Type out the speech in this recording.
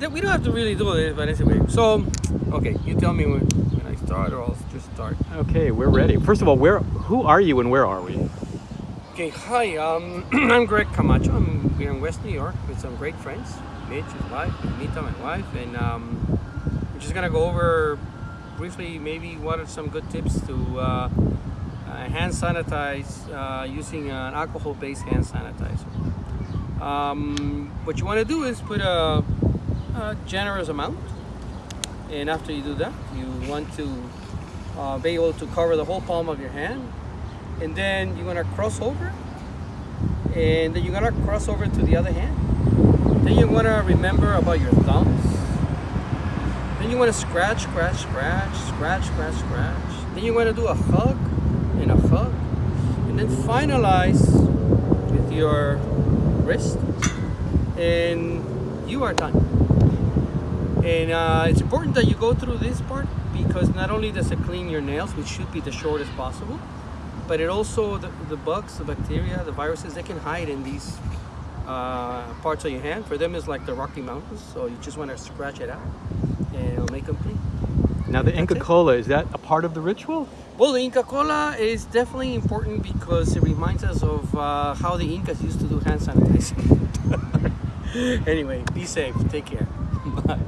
that we don't have to really do this, but anyway. So, okay, you tell me when, when I start, or I'll just start. Okay, we're ready. First of all, where who are you and where are we? Okay, hi. Um, I'm Greg Camacho. I'm here in West New York with some great friends, Mitch, his wife, Mita, my wife, and um, we're just gonna go over briefly, maybe what are some good tips to uh, uh, hand sanitize uh, using an alcohol-based hand sanitizer. Um, what you want to do is put a, a, generous amount, and after you do that, you want to uh, be able to cover the whole palm of your hand, and then you're gonna cross over, and then you're gonna cross over to the other hand. Then you wanna remember about your thumbs. Then you wanna scratch, scratch, scratch, scratch, scratch, scratch. Then you wanna do a hug and a hug, and then finalize with your wrist and you are done and uh, it's important that you go through this part because not only does it clean your nails which should be the shortest possible but it also the, the bugs the bacteria the viruses they can hide in these uh, parts of your hand for them it's like the Rocky Mountains so you just want to scratch it out and it'll make them clean now the Inca Cola, is that a part of the ritual? Well, the Inca Cola is definitely important because it reminds us of uh, how the Incas used to do hand sanitizing. anyway, be safe. Take care. Bye.